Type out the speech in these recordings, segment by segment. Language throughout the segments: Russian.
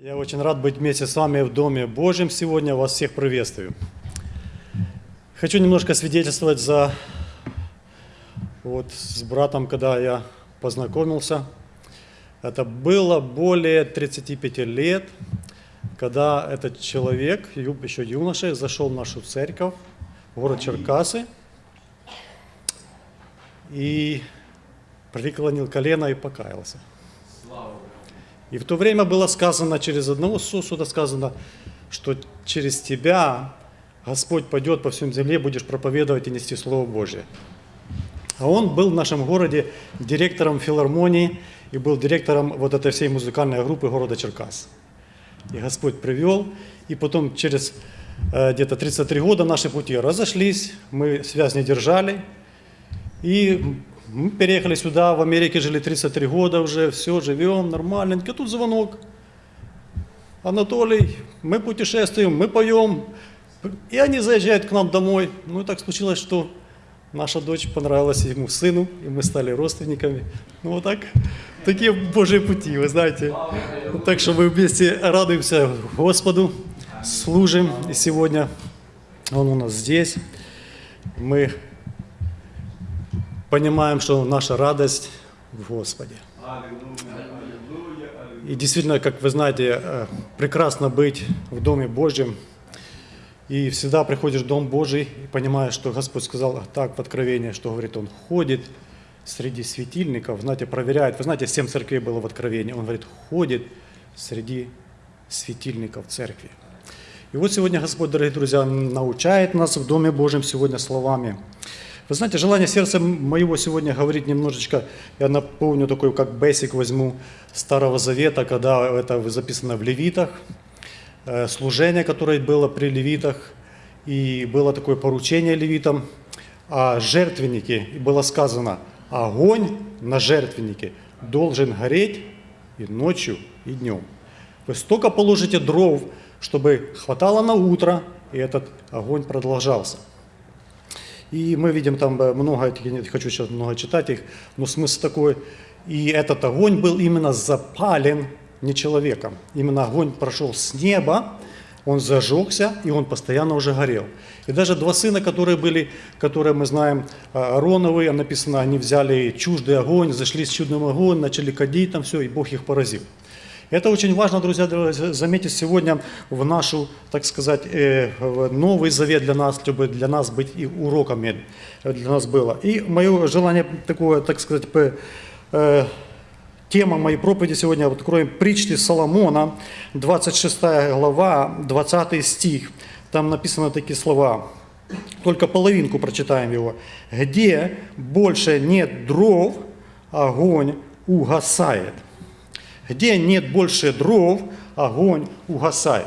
Я очень рад быть вместе с вами в Доме Божьем сегодня. Вас всех приветствую. Хочу немножко свидетельствовать за вот с братом, когда я познакомился. Это было более 35 лет, когда этот человек, еще юноша, зашел в нашу церковь, в город Черкасы, и преклонил колено и покаялся. И в то время было сказано, через одного сосуда сказано, что через тебя Господь пойдет по всем земле, будешь проповедовать и нести Слово Божие. А он был в нашем городе директором филармонии и был директором вот этой всей музыкальной группы города Черкас. И Господь привел, и потом через э, где-то 33 года наши пути разошлись, мы связь не держали, и мы переехали сюда, в Америке жили 33 года уже, все, живем нормальненько. Тут звонок. Анатолий, мы путешествуем, мы поем. И они заезжают к нам домой. Ну и так случилось, что наша дочь понравилась ему сыну, и мы стали родственниками. Ну вот так, такие Божьи пути, вы знаете. Так что мы вместе радуемся Господу, служим. И сегодня Он у нас здесь. Мы понимаем, что наша радость в Господе. И действительно, как вы знаете, э, прекрасно быть в Доме Божьем. И всегда приходишь в Дом Божий и понимаешь, что Господь сказал так в Откровении, что говорит, Он ходит среди светильников, знаете, проверяет. Вы знаете, семь церквей было в Откровении. Он говорит, ходит среди светильников церкви. И вот сегодня Господь, дорогие друзья, научает нас в Доме Божьем сегодня словами. Вы знаете, желание сердца моего сегодня говорить немножечко, я напомню такой, как бесик возьму Старого Завета, когда это записано в Левитах, э, служение, которое было при левитах, и было такое поручение левитам о жертвеннике, и было сказано, огонь на жертвеннике должен гореть и ночью, и днем. Вы столько положите дров, чтобы хватало на утро, и этот огонь продолжался. И мы видим там э, много, я не хочу сейчас много читать их, но смысл такой. И этот огонь был именно запален не человеком. Именно огонь прошел с неба, он зажегся, и он постоянно уже горел. И даже два сына, которые были, которые мы знаем, э, Аароновы, написано, они взяли чуждый огонь, зашли с чудным огонь, начали кадить там все, и Бог их поразил. Это очень важно, друзья, заметить сегодня в нашу, так сказать, э, новый завет для нас, чтобы для нас быть и уроками для нас было. И мое желание такое, так сказать, э, тема моей проповеди сегодня, вот откроем притчи Соломона, 26 глава, 20 стих. Там написаны такие слова. Только половинку прочитаем его. «Где больше нет дров, огонь угасает». Где нет больше дров, огонь угасает.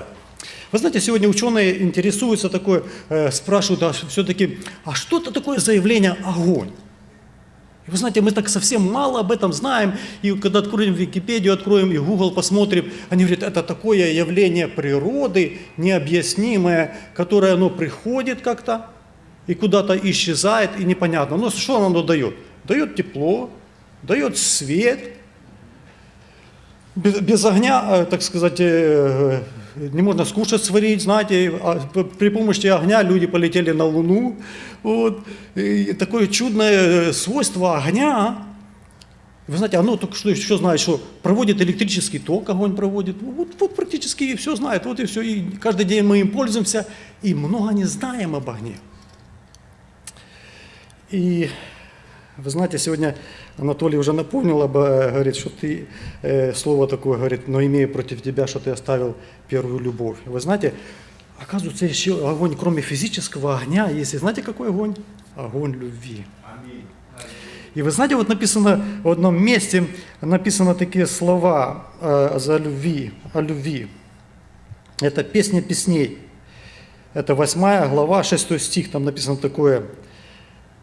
Вы знаете, сегодня ученые интересуются такое, э, спрашивают, а все-таки, а что это такое заявление огонь? И вы знаете, мы так совсем мало об этом знаем, и когда откроем Википедию, откроем и Google посмотрим, они говорят, это такое явление природы, необъяснимое, которое оно приходит как-то и куда-то исчезает, и непонятно. Но что оно дает? Дает тепло, дает свет, без, без огня, э, так сказать, э, не можно скушать, сварить, знаете, а при помощи огня люди полетели на Луну. Вот. И такое чудное э, свойство огня, вы знаете, оно только что еще знает, что проводит электрический ток, огонь проводит. Ну, Вот, вот практически все знает, вот и все. И каждый день мы им пользуемся, и много не знаем об огне. И вы знаете, сегодня Анатолий уже напомнил, об, говорит, что ты, слово такое, говорит, но имею против тебя, что ты оставил первую любовь. Вы знаете, оказывается, еще огонь, кроме физического огня, есть, знаете, какой огонь? Огонь любви. И вы знаете, вот написано в одном месте, написано такие слова за любви, о любви. Это песня песней. Это 8 глава, 6 стих, там написано такое.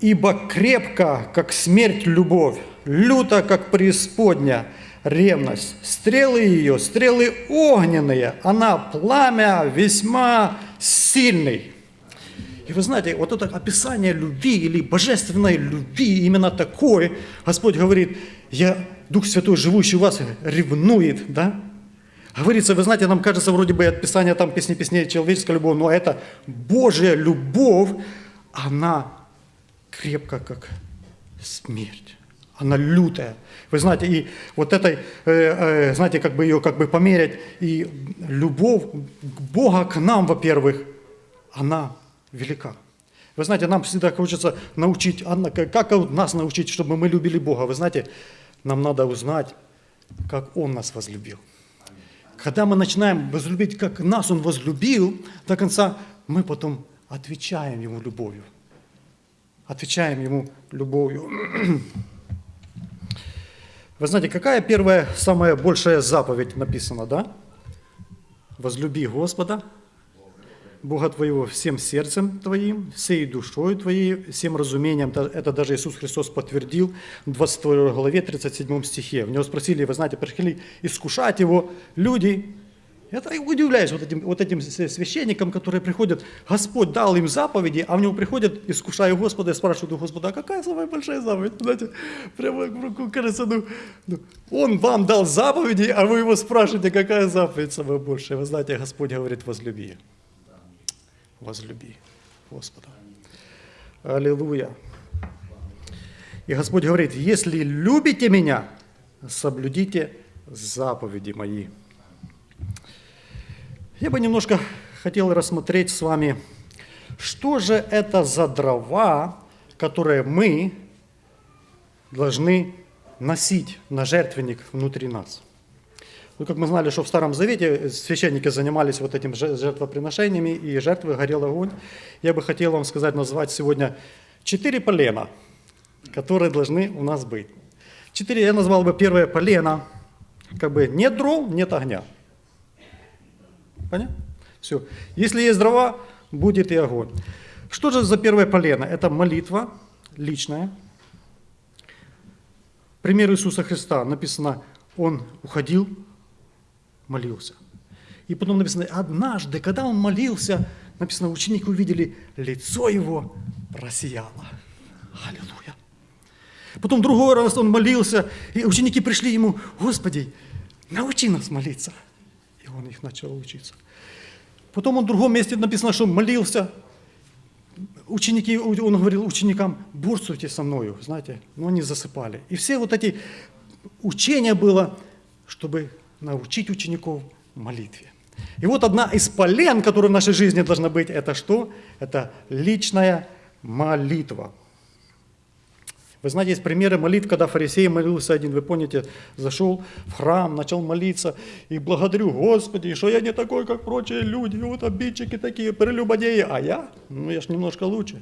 «Ибо крепко, как смерть, любовь, люто, как преисподня, ревность. Стрелы ее, стрелы огненные, она пламя весьма сильный». И вы знаете, вот это описание любви или божественной любви, именно такое, Господь говорит, я, Дух Святой, живущий в вас, ревнует, да? Говорится, вы знаете, нам кажется, вроде бы от там песни песней человеческая любовь, но это Божья любовь, она крепко, как смерть. Она лютая. Вы знаете, и вот этой, э, э, знаете, как бы ее как бы померять, и любовь Бога к нам, во-первых, она велика. Вы знаете, нам всегда хочется научить, как нас научить, чтобы мы любили Бога. Вы знаете, нам надо узнать, как Он нас возлюбил. Когда мы начинаем возлюбить, как нас Он возлюбил, до конца мы потом отвечаем Ему любовью. Отвечаем Ему любовью. Вы знаете, какая первая, самая большая заповедь написана, да? Возлюби Господа Бога твоего всем сердцем твоим, всей душой твоей, всем разумением. Это даже Иисус Христос подтвердил в 22 главе 37 стихе. В него спросили, вы знаете, пришли искушать его люди. Это удивляюсь вот этим, вот этим священникам, которые приходят, Господь дал им заповеди, а в него приходят, искушая Господа, и спрашивают у Господа, а какая самая большая заповедь? Знаете, прямо кажется, ну, ну, Он вам дал заповеди, а вы его спрашиваете, какая заповедь самая большая. Вы знаете, Господь говорит, возлюби возлюби Господа. Аллилуйя. И Господь говорит, если любите меня, соблюдите заповеди мои. Я бы немножко хотел рассмотреть с вами, что же это за дрова, которые мы должны носить на жертвенник внутри нас. Ну, как мы знали, что в Старом Завете священники занимались вот этим жертвоприношениями, и жертвы горел огонь. Я бы хотел вам сказать, назвать сегодня четыре полена, которые должны у нас быть. Четыре, я назвал бы первое полено, как бы нет дров, нет огня. Понятно? Все. Если есть дрова, будет и огонь. Что же за первое полено? Это молитва личная. Пример Иисуса Христа. Написано, Он уходил молился. И потом написано, однажды, когда он молился, написано, ученики увидели, лицо его просияло. Аллилуйя. Потом другой раз он молился, и ученики пришли ему, Господи, научи нас молиться. Он их начал учиться. Потом он в другом месте написано, что молился. Ученики, он говорил ученикам, борствуйте со мною, знаете, но они засыпали. И все вот эти учения было, чтобы научить учеников молитве. И вот одна из полен, которая в нашей жизни должна быть, это что? Это личная молитва. Вы знаете, есть примеры молитв, когда фарисей молился один, вы помните, зашел в храм, начал молиться, и благодарю Господи, что я не такой, как прочие люди, вот обидчики такие, прелюбодеи, а я, ну я ж немножко лучше.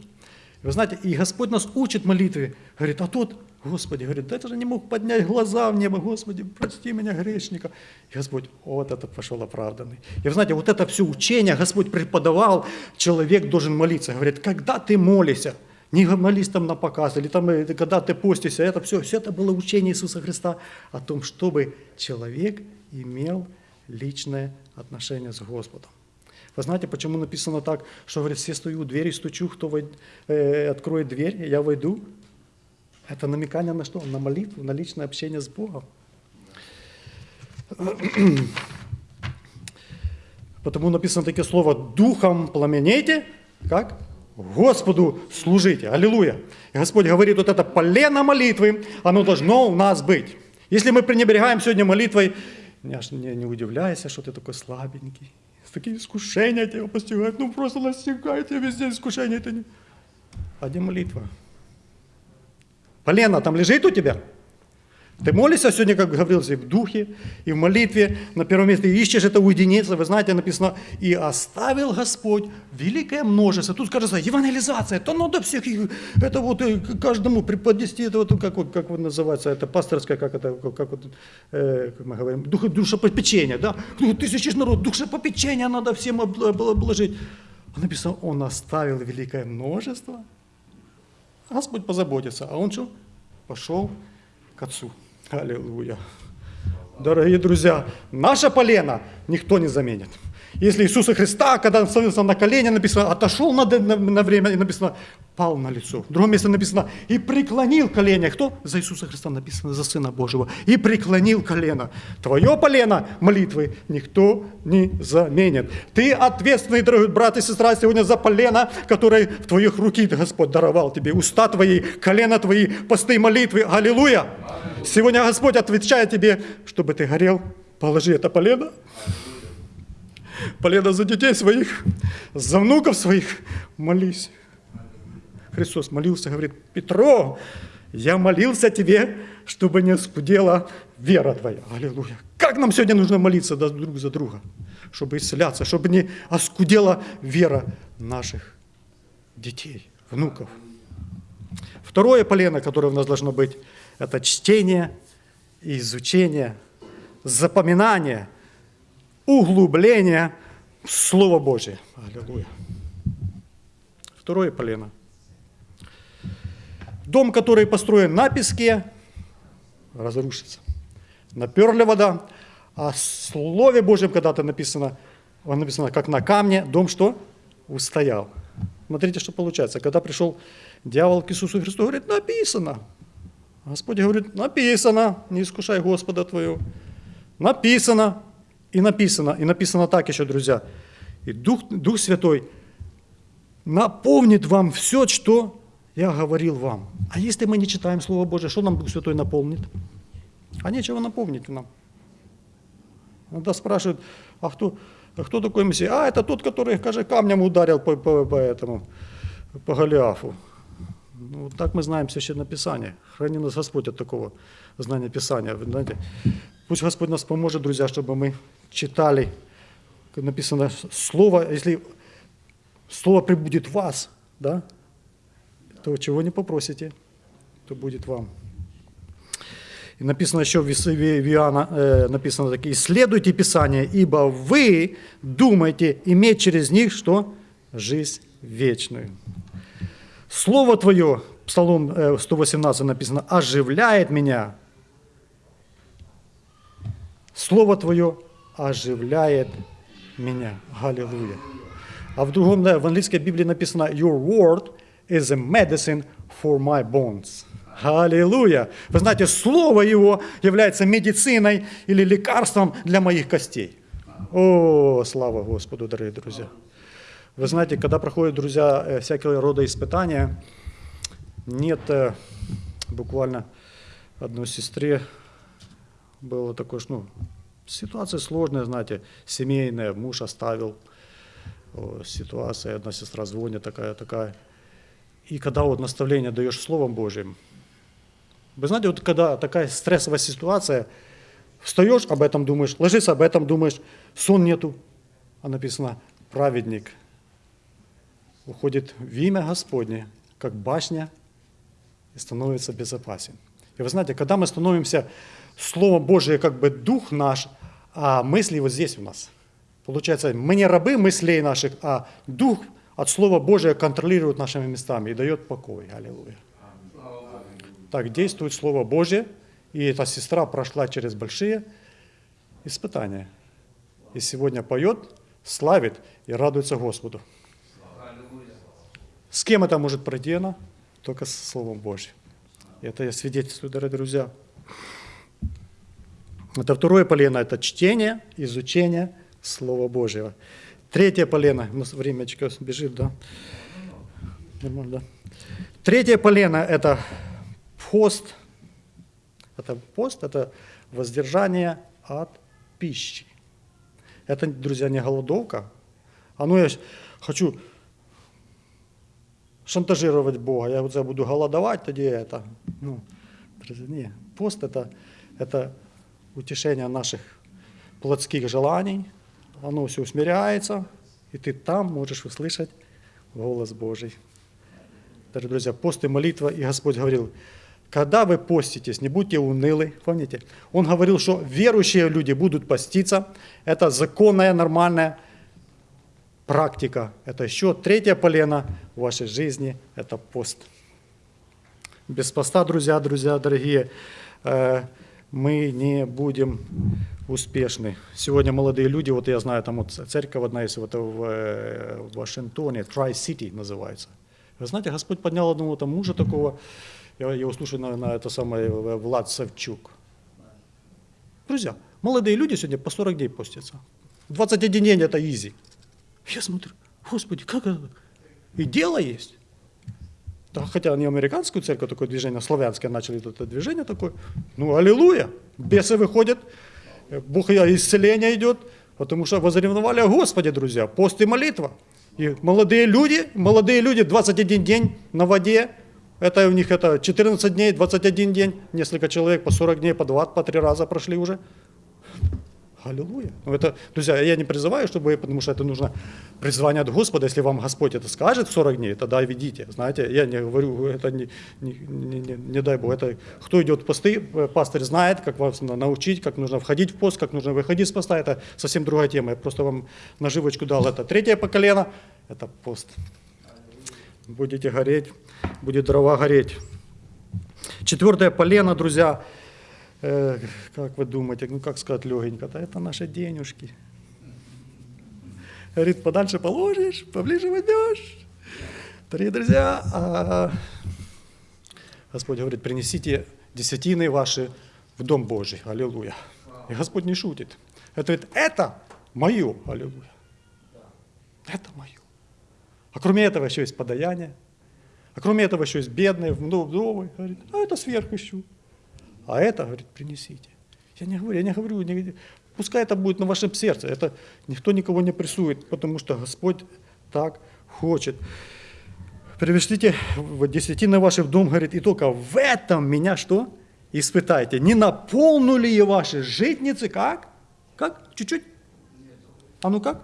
Вы знаете, и Господь нас учит молитве, говорит, а тот Господи, говорит, да это же не мог поднять глаза в небо, Господи, прости меня, грешника. И Господь, вот это пошел оправданный. И вы знаете, вот это все учение Господь преподавал, человек должен молиться. Говорит, когда ты молишься, не там на показ, или там, э, когда ты постишься, это все, все это было учение Иисуса Христа о том, чтобы человек имел личное отношение с Господом. Вы знаете, почему написано так, что, говорит, все стою у двери, стучу, кто войд... э, откроет дверь, я войду, это намекание на что? На молитву, на личное общение с Богом. Потому написано такое слово «духом пламенейте», как? Господу служите. Аллилуйя. И Господь говорит, вот это полено молитвы, оно должно у нас быть. Если мы пренебрегаем сегодня молитвой, не, не, удивляйся, что ты такой слабенький. Такие искушения тебя постигают. Ну просто настигает тебя везде искушения. Это не... А где молитва? Полено там лежит у тебя? Ты молишься сегодня, как говорилось, и в духе, и в молитве. На первом месте ищешь это уединиться. Вы знаете, написано, и оставил Господь великое множество. Тут скажется, евангелизация, то надо всех, это вот э, каждому преподнести, это вот, как, вот, как вот называется, это пасторское, как это, как, вот, э, как мы говорим, дух, душепопечение, да? Ну, тысячи народ, душепопечение надо всем обложить. А написано, он оставил великое множество – Господь позаботится. А он что? Пошел к Отцу. Аллилуйя. Дорогие друзья, наше полено никто не заменит. Если Иисуса Христа, когда он становился на колени, написано, отошел на, на, на время, и написано, пал на лицо. В другом месте написано, и преклонил колено. Кто? За Иисуса Христа написано, за Сына Божьего. И преклонил колено. Твое полено молитвы никто не заменит. Ты ответственный, дорогой брат и сестра, сегодня за полено, которое в твоих руки Господь даровал тебе. Уста твои, колено твои, посты молитвы. Аллилуйя! Сегодня Господь отвечает тебе, чтобы ты горел, положи это полено. Полено за детей своих, за внуков своих. Молись. Христос молился, говорит, Петро, я молился тебе, чтобы не скудела вера твоя. Аллилуйя. Как нам сегодня нужно молиться друг за друга, чтобы исцеляться, чтобы не оскудела вера наших детей, внуков. Второе полено, которое у нас должно быть, это чтение, изучение, запоминание, углубление Слова Божия. Аллилуйя. Второе полено. Дом, который построен на песке, разрушится. Наперли вода, а в Слове Божьем когда-то написано, написано, как на камне, дом что? Устоял. Смотрите, что получается. Когда пришел дьявол к Иисусу Христу, говорит, написано. Господь говорит, написано, не искушай Господа твоего. Написано, и написано, и написано так еще, друзья. И Дух, Дух Святой напомнит вам все, что я говорил вам. А если мы не читаем Слово Божие, что нам Дух Святой напомнит? А нечего напомнить нам. Иногда спрашивают, а кто, а кто такой Мессия? А, это тот, который, скажи, камнем ударил по, по, по этому, по Голиафу. Ну, так мы знаем Священное Писание. Храни нас Господь от такого знания Писания. Знаете, пусть Господь нас поможет, друзья, чтобы мы читали, написано, Слово, если Слово прибудет в вас, да, то чего не попросите, то будет вам. И написано еще в Иоанна, э, написано так, исследуйте Писание, ибо вы думаете иметь через них что? Жизнь вечную. Слово Твое, Псалом 118 э, написано, оживляет меня. Слово Твое оживляет меня. Аллилуйя. А в другом, в английской Библии написано, Your word is a medicine for my bones. Аллилуйя! Вы знаете, Слово Его является медициной или лекарством для моих костей. О, слава Господу, дорогие друзья! Вы знаете, когда проходят, друзья, э, всякие рода испытания, нет э, буквально одной сестре было такое, ну, ситуация сложная, знаете, семейная, муж оставил, ситуация, одна сестра звонит, такая, такая. И когда вот наставление даешь Словом Божьим, вы знаете, вот когда такая стрессовая ситуация, встаешь, об этом думаешь, ложишься, об этом думаешь, сон нету, а написано «праведник» уходит в имя Господне, как башня, и становится безопасен. И вы знаете, когда мы становимся Словом Божие, как бы дух наш, а мысли вот здесь у нас. Получается, мы не рабы мыслей наших, а дух от Слова Божия контролирует нашими местами и дает покой. Аллилуйя. Так действует Слово Божье, и эта сестра прошла через большие испытания. И сегодня поет, славит и радуется Господу. С кем это может пройти она? Только с Словом Божьим. Это я свидетельствую, дорогие друзья. Это второе полено, это чтение, изучение Слова Божьего. Третье полено, у нас времечко бежит, да? Нормально, да? Третье полено – это пост. Это пост – это воздержание от пищи. Это, друзья, не голодовка. А ну я хочу шантажировать Бога, я вот буду голодовать, тогда это. Ну, не. Пост это, это утешение наших плотских желаний, оно все усмиряется, и ты там можешь услышать голос Божий. Дорогие друзья, пост и молитва, и Господь говорил, когда вы поститесь, не будьте унылы, помните? Он говорил, что верующие люди будут поститься, это законная, нормальная практика. Это еще третье полено в вашей жизни, это пост. Без поста, друзья, друзья, дорогие, э, мы не будем успешны. Сегодня молодые люди, вот я знаю, там вот церковь одна есть вот в, э, Вашингтоне, Tri-City называется. Вы знаете, Господь поднял одного там мужа такого, я его слушаю на, на это самое, Влад Савчук. Друзья, молодые люди сегодня по 40 дней постятся. 21 день это изи. Я смотрю, Господи, как это? И дело есть. Хотя они американскую церковь, такое движение, славянское начали это движение такое. Ну, аллилуйя, бесы выходят, Бог исцеление идет, потому что возревновали о Господе, друзья, пост и молитва. И молодые люди, молодые люди 21 день на воде, это у них это 14 дней, 21 день, несколько человек по 40 дней, по 20, по 3 раза прошли уже. Аллилуйя. Ну, это, друзья, я не призываю, чтобы, потому что это нужно призвание от Господа. Если вам Господь это скажет в 40 дней, тогда ведите. Знаете, я не говорю, это не, не, не, не, не дай Бог. Это кто идет в посты, пастырь знает, как вас научить, как нужно входить в пост, как нужно выходить с поста. Это совсем другая тема. Я просто вам наживочку дал. Это третье поколение, это пост. Будете гореть, будет дрова гореть. Четвертое полено, друзья, Э, как вы думаете, ну как сказать легенько, да это наши денежки. Говорит, подальше положишь, поближе возьмешь. Дорогие друзья, а Господь говорит, принесите десятины ваши в Дом Божий. Аллилуйя. И Господь не шутит. Это говорит, это мое. Аллилуйя. Это мое. А кроме этого еще есть подаяние. А кроме этого еще есть бедные, вдовы. Говорит, а это сверх еще. А это, говорит, принесите. Я не говорю, я не говорю, не, пускай это будет на вашем сердце. Это никто никого не прессует, потому что Господь так хочет. Привешлите десятины ваши в дом, говорит, и только в этом меня что? Испытайте. Не наполнили ли ваши житницы как? Как? Чуть-чуть? А ну как?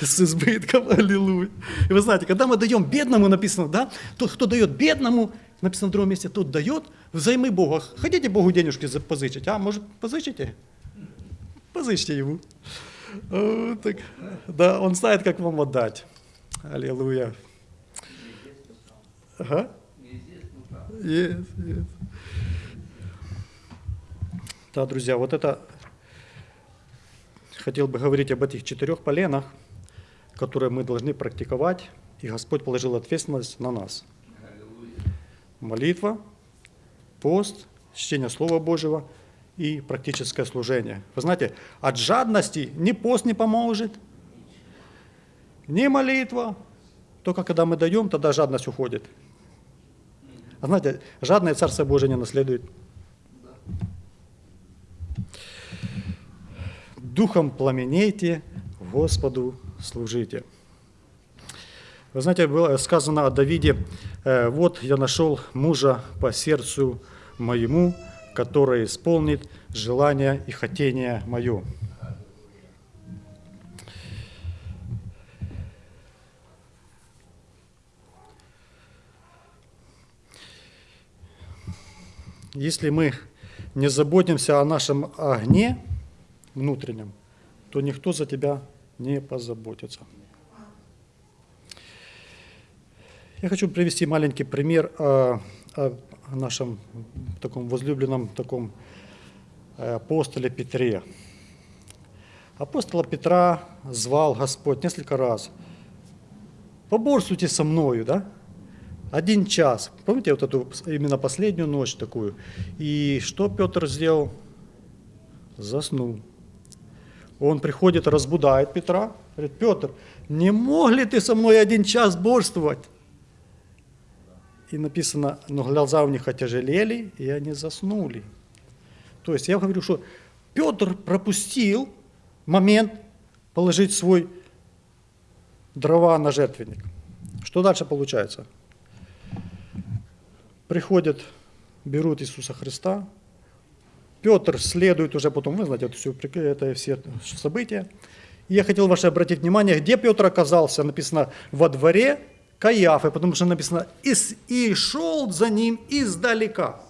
С избытком, аллилуйя. И вы знаете, когда мы даем бедному, написано, да, тот, кто дает бедному, написано в другом месте, тот дает взаймы Бога. Хотите Богу денежки позычить? А, может, позычите? Позычьте ему. Так, да, он знает, как вам отдать. Аллилуйя. Ага. Yes, yes. Да, друзья, вот это хотел бы говорить об этих четырех поленах, которые мы должны практиковать, и Господь положил ответственность на нас. Молитва, пост, чтение Слова Божьего и практическое служение. Вы знаете, от жадности ни пост не поможет, ни молитва. Только когда мы даем, тогда жадность уходит. А знаете, жадное Царство Божие не наследует. Духом пламенейте, Господу служите. Вы знаете, было сказано о Давиде, «Э, вот я нашел мужа по сердцу моему, который исполнит желание и хотение мое. Если мы не заботимся о нашем огне внутреннем, то никто за тебя не позаботится. Я хочу привести маленький пример о, о нашем таком возлюбленном таком э, апостоле Петре. Апостола Петра звал Господь несколько раз. Поборствуйте со мною, да? Один час. Помните вот эту именно последнюю ночь такую? И что Петр сделал? Заснул. Он приходит, разбудает Петра. Говорит, Петр, не мог ли ты со мной один час борствовать? И написано, но глаза у них отяжелели, и они заснули. То есть я говорю, что Петр пропустил момент положить свой дрова на жертвенник. Что дальше получается? Приходят, берут Иисуса Христа, Петр следует уже потом, вы знаете, это все, это все события. И я хотел ваше обратить внимание, где Петр оказался, написано, во дворе Каиафы, потому что написано «и шел за ним издалека».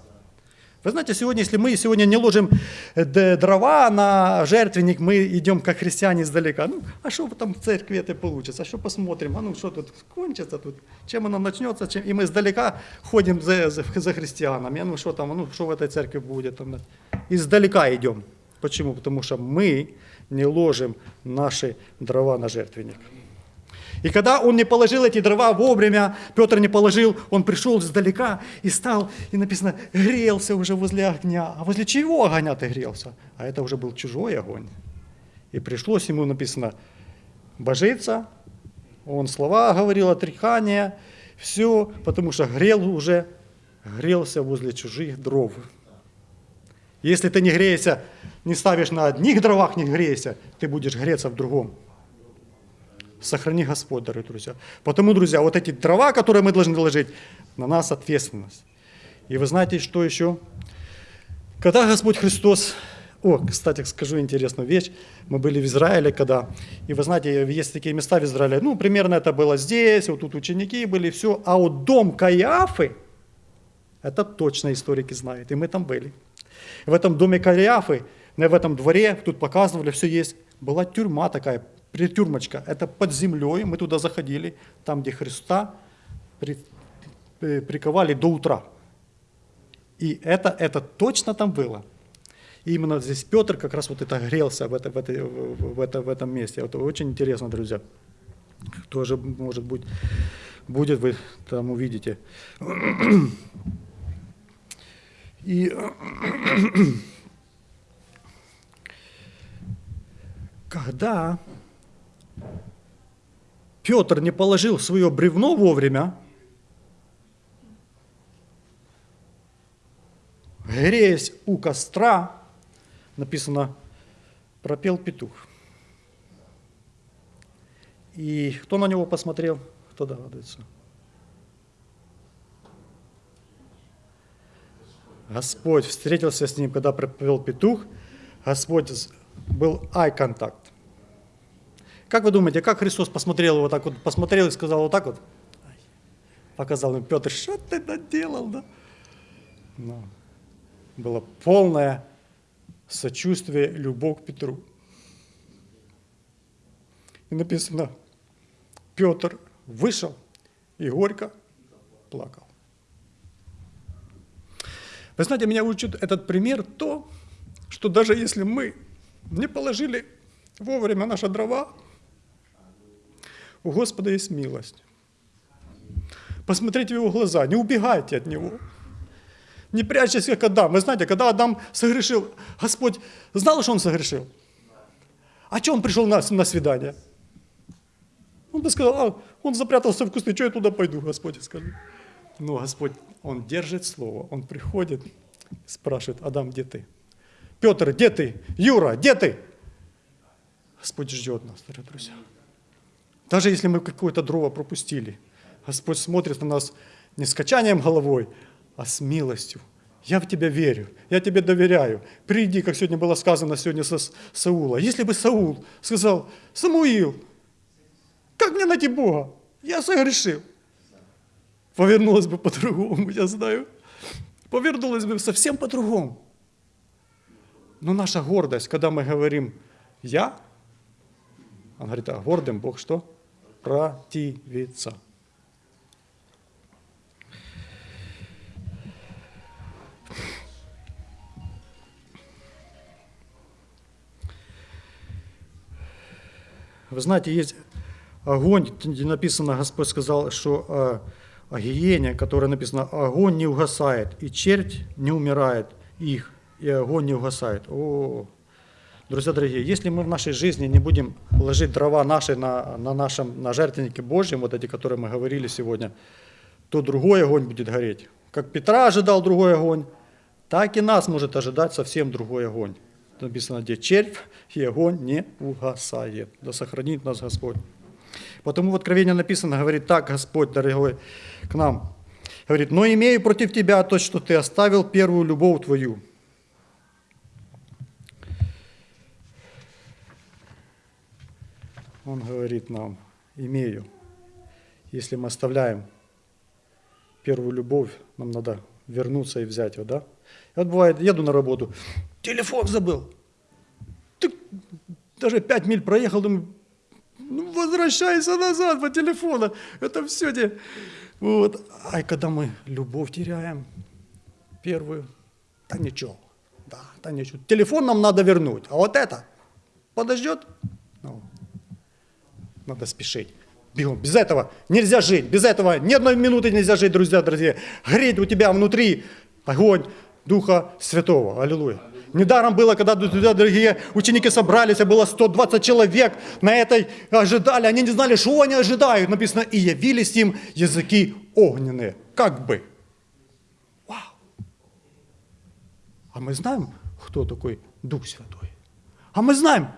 Вы знаете, сегодня, если мы сегодня не ложим э, дрова на жертвенник, мы идем как христиане издалека. Ну, а что там в церкви это получится? А что посмотрим? А ну, что тут кончится тут? Чем оно начнется? Чем... И мы издалека ходим за, за, за христианами. А ну, что там? А ну, что в этой церкви будет? Там, издалека идем. Почему? Потому что мы не ложим наши дрова на жертвенник. И когда он не положил эти дрова вовремя, Петр не положил, он пришел издалека и стал, и написано, грелся уже возле огня. А возле чего огня ты грелся? А это уже был чужой огонь. И пришлось ему, написано, божиться, он слова говорил, отрекания, все, потому что грел уже, грелся возле чужих дров. Если ты не греешься, не ставишь на одних дровах, не греешься, ты будешь греться в другом. Сохрани Господь, дорогие друзья. Потому, друзья, вот эти дрова, которые мы должны ложить, на нас ответственность. И вы знаете, что еще? Когда Господь Христос о, кстати, скажу интересную вещь. Мы были в Израиле когда, и вы знаете, есть такие места в Израиле, ну, примерно это было здесь, вот тут ученики были, все. А вот дом Каиафы, это точно историки знают, и мы там были. В этом доме Каиафы, в этом дворе, тут показывали, все есть, была тюрьма такая, притюрмочка. Это под землей, мы туда заходили, там, где Христа при, при, приковали до утра. И это, это точно там было. И именно здесь Петр как раз вот это грелся в, это, в, это, в, это, в этом месте. Это очень интересно, друзья. Тоже, может быть, будет, вы там увидите. И когда Петр не положил свое бревно вовремя, греясь у костра, написано, пропел петух. И кто на него посмотрел? Кто догадывается? Господь встретился с ним, когда пропел петух. Господь был eye-контакт. Как вы думаете, как Христос посмотрел его так вот, посмотрел и сказал вот так вот? Показал ему, Петр, что ты наделал, да? Но было полное сочувствие, любовь к Петру. И написано, Петр вышел и горько плакал. Вы знаете, меня учит этот пример то, что даже если мы не положили вовремя наши дрова, у Господа есть милость. Посмотрите в его глаза, не убегайте от него. Не прячьтесь, как Адам. Вы знаете, когда Адам согрешил, Господь знал, что он согрешил? А что он пришел на, на свидание? Он бы сказал, а, он запрятался в кусты, что я туда пойду, Господь, скажи. Но Господь, он держит слово, он приходит, спрашивает, Адам, где ты? Петр, где ты? Юра, где ты? Господь ждет нас, дорогие друзья. Даже если мы какое-то дрова пропустили, Господь смотрит на нас не с качанием головой, а с милостью. Я в тебя верю, я тебе доверяю. Приди, как сегодня было сказано сегодня со Саула. Если бы Саул сказал, Самуил, как мне найти Бога? Я согрешил. Повернулось бы по-другому, я знаю. Повернулось бы совсем по-другому. Но наша гордость, когда мы говорим «я», он говорит, а гордым Бог что? Противится. Вы знаете, есть огонь, где написано, Господь сказал, что о, о гиене, которое написано, огонь не угасает, и червь не умирает их, и огонь не угасает. О, друзья дорогие, если мы в нашей жизни не будем ложить дрова наши на, на нашем на жертвеннике Божьем, вот эти, которые мы говорили сегодня, то другой огонь будет гореть. Как Петра ожидал другой огонь, так и нас может ожидать совсем другой огонь написано, где червь и огонь не угасает. Да сохранит нас Господь. Потому в Откровении написано, говорит так Господь, дорогой, к нам. Говорит, но имею против тебя то, что ты оставил первую любовь твою. Он говорит нам, имею. Если мы оставляем первую любовь, нам надо вернуться и взять ее, да? И вот бывает, еду на работу, телефон забыл. Ты даже пять миль проехал, думаю, ну, возвращайся назад по телефону. Это все те. Вот. А когда мы любовь теряем, первую, да ничего, Да, да ничего. Телефон нам надо вернуть, а вот это подождет. Надо спешить. Бегом. Без этого нельзя жить. Без этого ни одной минуты нельзя жить, друзья, дорогие. Горит у тебя внутри огонь Духа Святого. Аллилуйя. Недаром было, когда туда, дорогие ученики собрались, а было 120 человек на этой ожидали. Они не знали, что они ожидают. Написано, и явились им языки огненные. Как бы. Вау. А мы знаем, кто такой Дух Святой. А мы знаем.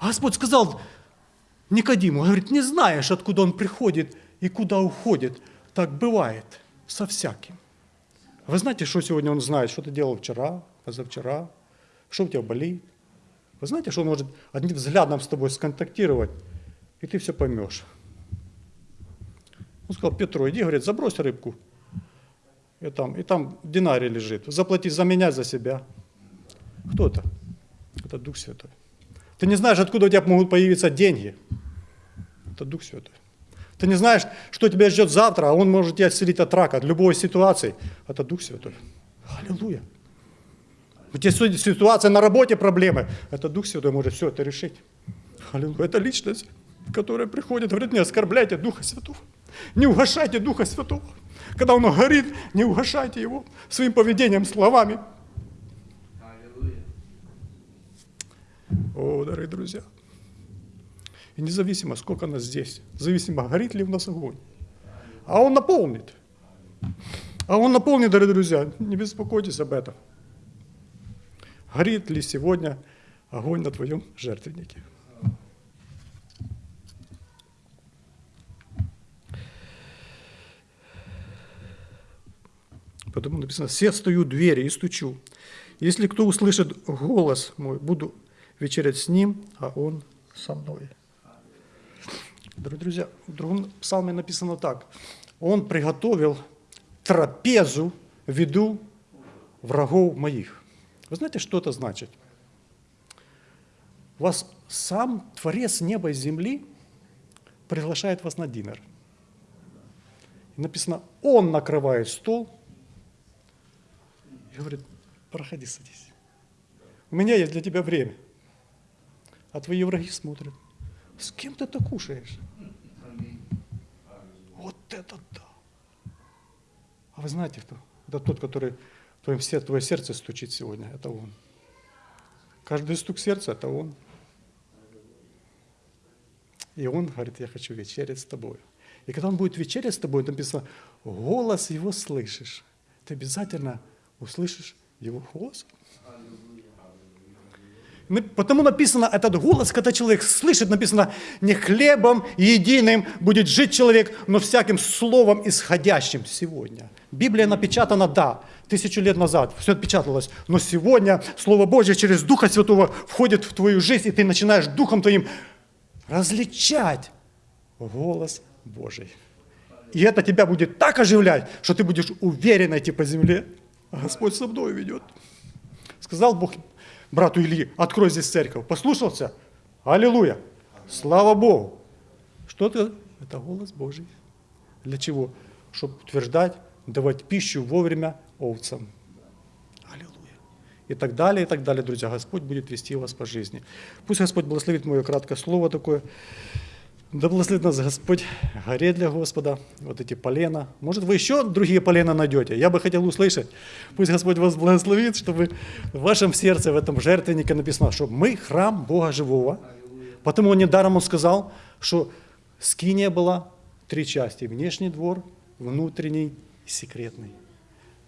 Господь сказал Никодиму, говорит, не знаешь, откуда он приходит и куда уходит. Так бывает со всяким. Вы знаете, что сегодня он знает, что ты делал вчера, позавчера, что у тебя болит. Вы знаете, что он может одним взглядом с тобой сконтактировать, и ты все поймешь. Он сказал, Петру, иди, говорит, забрось рыбку. И там, и там динарий лежит. Заплати за меня, за себя. Кто это? Это Дух Святой. Ты не знаешь, откуда у тебя могут появиться деньги. Это Дух Святой. Ты не знаешь, что тебя ждет завтра, а Он может тебя исцелить от рака, от любой ситуации. Это Дух Святой. Аллилуйя. У тебя ситуация на работе, проблемы. Это Дух Святой может все это решить. Аллилуйя. Это личность, которая приходит, говорит, не оскорбляйте Духа Святого. Не угошайте Духа Святого. Когда Он горит, не угошайте Его своим поведением, словами. О, дорогие друзья. И независимо, сколько нас здесь, зависимо, горит ли в нас огонь. А он наполнит. А он наполнит, дорогие друзья, не беспокойтесь об этом. Горит ли сегодня огонь на твоем жертвеннике? Потому написано, все стою двери и стучу. Если кто услышит голос мой, буду вечерять с ним, а он со мной. Дорогие друзья, в другом псалме написано так. Он приготовил трапезу в виду врагов моих. Вы знаете, что это значит? Вас сам Творец неба и земли приглашает вас на динер. И написано, он накрывает стол и говорит, проходи, садись. У меня есть для тебя время. А твои враги смотрят. С кем ты это кушаешь? Вот это да. А вы знаете кто? Это тот, который в твоем сердце, твое сердце стучит сегодня. Это он. Каждый стук сердца – это он. И он говорит, я хочу вечерять с тобой. И когда он будет вечерять с тобой, написано, голос его слышишь. Ты обязательно услышишь его голос. Потому написано, этот голос, когда человек слышит, написано, не хлебом единым будет жить человек, но всяким словом исходящим сегодня. Библия напечатана, да, тысячу лет назад, все отпечаталось, но сегодня Слово Божье через Духа Святого входит в твою жизнь, и ты начинаешь Духом твоим различать голос Божий. И это тебя будет так оживлять, что ты будешь уверенно идти по земле, а Господь со мной ведет. Сказал Бог брату Ильи, открой здесь церковь. Послушался? Аллилуйя! Слава Богу! Что это? Это голос Божий. Для чего? Чтобы утверждать, давать пищу вовремя овцам. Аллилуйя. И так далее, и так далее, друзья. Господь будет вести вас по жизни. Пусть Господь благословит мое краткое слово такое. Да благословит нас Господь, горе для Господа, вот эти полена. Может, вы еще другие полена найдете? Я бы хотел услышать. Пусть Господь вас благословит, чтобы в вашем сердце, в этом жертвеннике написано, что мы храм Бога Живого. Потому он недаром сказал, что скиния была три части. Внешний двор, внутренний и секретный.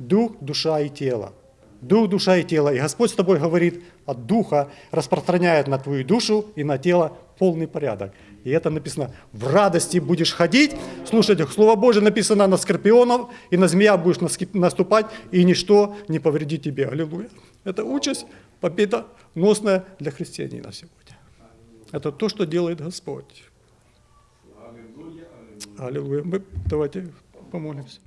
Дух, душа и тело. Дух, душа и тело. И Господь с тобой говорит от Духа, распространяет на твою душу и на тело полный порядок. И это написано, в радости будешь ходить, слушайте, Слово Божие написано на скорпионов, и на змея будешь наступать, и ничто не повредит тебе. Аллилуйя. Это участь победоносная для христианина сегодня. Это то, что делает Господь. Аллилуйя. Мы давайте помолимся.